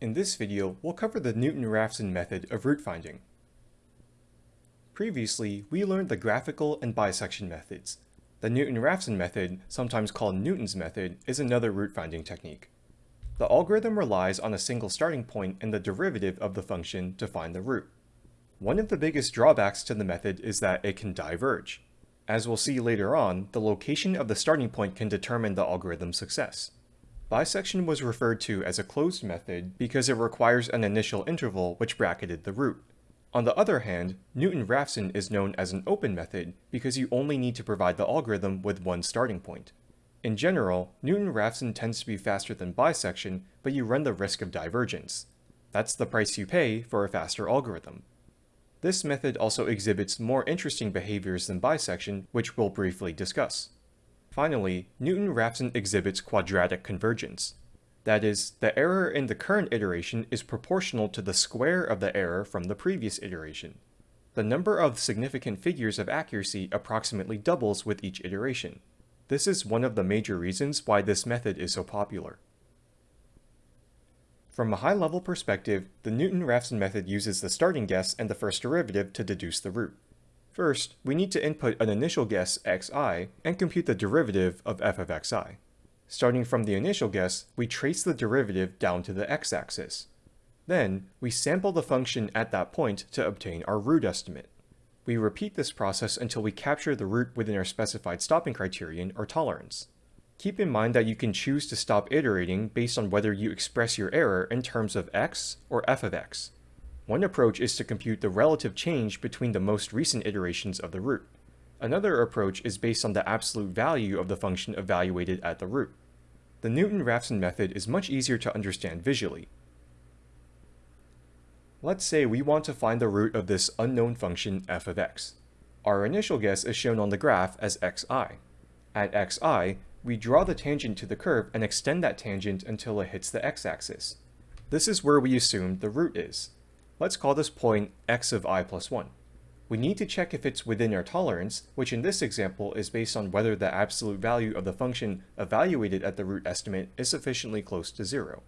In this video, we'll cover the Newton-Raphson method of root finding. Previously, we learned the graphical and bisection methods. The Newton-Raphson method, sometimes called Newton's method, is another root finding technique. The algorithm relies on a single starting point and the derivative of the function to find the root. One of the biggest drawbacks to the method is that it can diverge. As we'll see later on, the location of the starting point can determine the algorithm's success. Bisection was referred to as a closed method because it requires an initial interval which bracketed the root. On the other hand, Newton-Raphson is known as an open method because you only need to provide the algorithm with one starting point. In general, Newton-Raphson tends to be faster than bisection, but you run the risk of divergence. That's the price you pay for a faster algorithm. This method also exhibits more interesting behaviors than bisection, which we'll briefly discuss. Finally, Newton-Raphson exhibits quadratic convergence. That is, the error in the current iteration is proportional to the square of the error from the previous iteration. The number of significant figures of accuracy approximately doubles with each iteration. This is one of the major reasons why this method is so popular. From a high-level perspective, the Newton-Raphson method uses the starting guess and the first derivative to deduce the root. First, we need to input an initial guess xi and compute the derivative of f of xi. Starting from the initial guess, we trace the derivative down to the x-axis. Then, we sample the function at that point to obtain our root estimate. We repeat this process until we capture the root within our specified stopping criterion or tolerance. Keep in mind that you can choose to stop iterating based on whether you express your error in terms of x or f of x. One approach is to compute the relative change between the most recent iterations of the root. Another approach is based on the absolute value of the function evaluated at the root. The Newton-Raphson method is much easier to understand visually. Let's say we want to find the root of this unknown function f of x. Our initial guess is shown on the graph as xi. At xi, we draw the tangent to the curve and extend that tangent until it hits the x-axis. This is where we assume the root is. Let's call this point x of i plus 1. We need to check if it's within our tolerance, which in this example is based on whether the absolute value of the function evaluated at the root estimate is sufficiently close to 0.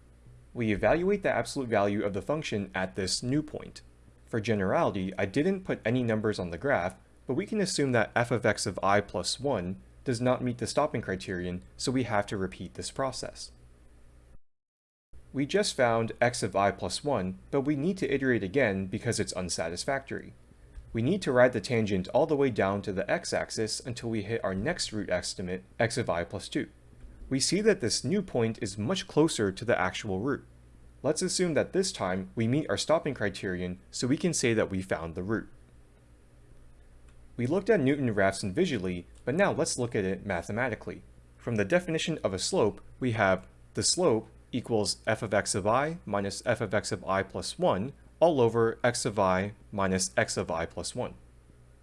We evaluate the absolute value of the function at this new point. For generality, I didn't put any numbers on the graph, but we can assume that f of x of i plus 1 does not meet the stopping criterion, so we have to repeat this process. We just found x of i plus 1, but we need to iterate again because it's unsatisfactory. We need to ride the tangent all the way down to the x-axis until we hit our next root estimate, x of i plus 2. We see that this new point is much closer to the actual root. Let's assume that this time we meet our stopping criterion so we can say that we found the root. We looked at Newton-Raphson visually, but now let's look at it mathematically. From the definition of a slope, we have the slope equals f of x of i minus f of x of i plus 1 all over x of i minus x of i plus 1.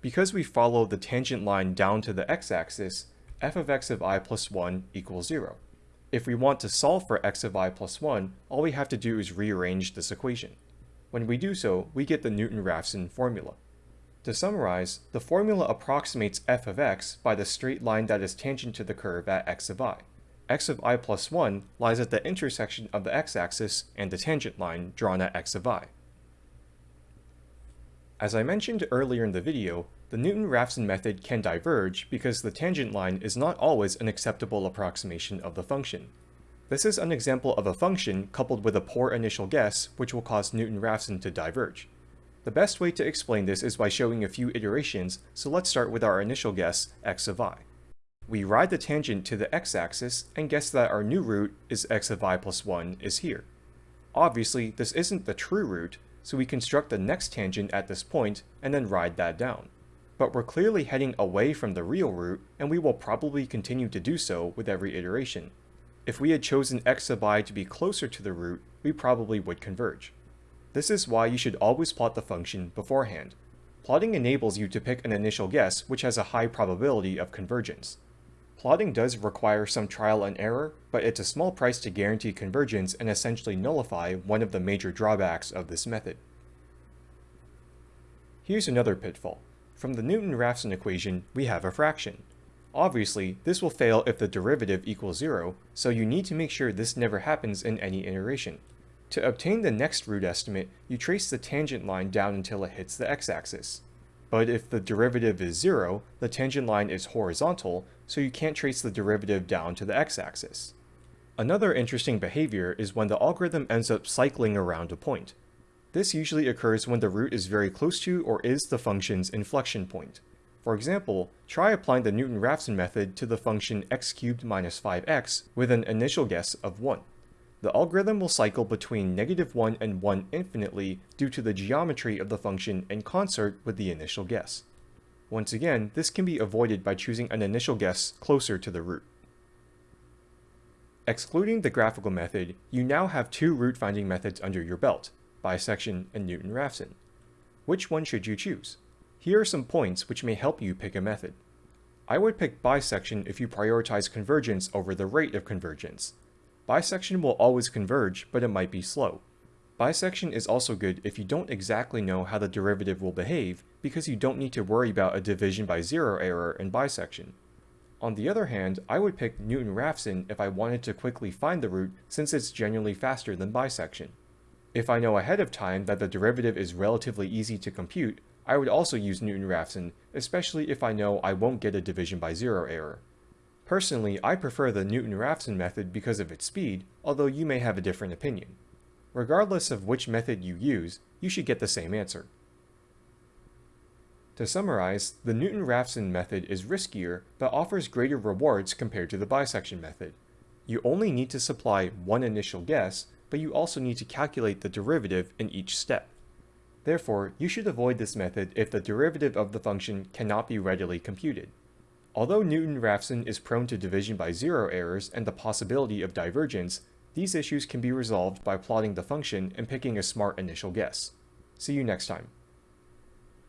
Because we follow the tangent line down to the x-axis, f of x of i plus 1 equals 0. If we want to solve for x of i plus 1, all we have to do is rearrange this equation. When we do so, we get the Newton-Raphson formula. To summarize, the formula approximates f of x by the straight line that is tangent to the curve at x of i x of i plus 1 lies at the intersection of the x-axis and the tangent line drawn at x of i. As I mentioned earlier in the video, the Newton-Raphson method can diverge because the tangent line is not always an acceptable approximation of the function. This is an example of a function coupled with a poor initial guess which will cause Newton-Raphson to diverge. The best way to explain this is by showing a few iterations, so let's start with our initial guess, x of i. We ride the tangent to the x-axis and guess that our new root is x of i plus 1 is here. Obviously, this isn't the true root, so we construct the next tangent at this point and then ride that down. But we're clearly heading away from the real root, and we will probably continue to do so with every iteration. If we had chosen x of i to be closer to the root, we probably would converge. This is why you should always plot the function beforehand. Plotting enables you to pick an initial guess which has a high probability of convergence. Plotting does require some trial and error, but it's a small price to guarantee convergence and essentially nullify one of the major drawbacks of this method. Here's another pitfall. From the Newton-Raphson equation, we have a fraction. Obviously, this will fail if the derivative equals zero, so you need to make sure this never happens in any iteration. To obtain the next root estimate, you trace the tangent line down until it hits the x-axis. But if the derivative is 0, the tangent line is horizontal, so you can't trace the derivative down to the x-axis. Another interesting behavior is when the algorithm ends up cycling around a point. This usually occurs when the root is very close to or is the function's inflection point. For example, try applying the Newton-Raphson method to the function x cubed minus 5x with an initial guess of 1. The algorithm will cycle between negative 1 and 1 infinitely due to the geometry of the function in concert with the initial guess. Once again, this can be avoided by choosing an initial guess closer to the root. Excluding the graphical method, you now have two root finding methods under your belt, bisection and Newton-Raphson. Which one should you choose? Here are some points which may help you pick a method. I would pick bisection if you prioritize convergence over the rate of convergence. Bisection will always converge, but it might be slow. Bisection is also good if you don't exactly know how the derivative will behave because you don't need to worry about a division by zero error in bisection. On the other hand, I would pick Newton-Raphson if I wanted to quickly find the root since it's generally faster than bisection. If I know ahead of time that the derivative is relatively easy to compute, I would also use Newton-Raphson, especially if I know I won't get a division by zero error. Personally, I prefer the Newton-Raphson method because of its speed, although you may have a different opinion. Regardless of which method you use, you should get the same answer. To summarize, the Newton-Raphson method is riskier, but offers greater rewards compared to the bisection method. You only need to supply one initial guess, but you also need to calculate the derivative in each step. Therefore, you should avoid this method if the derivative of the function cannot be readily computed. Although Newton-Raphson is prone to division by zero errors and the possibility of divergence, these issues can be resolved by plotting the function and picking a smart initial guess. See you next time.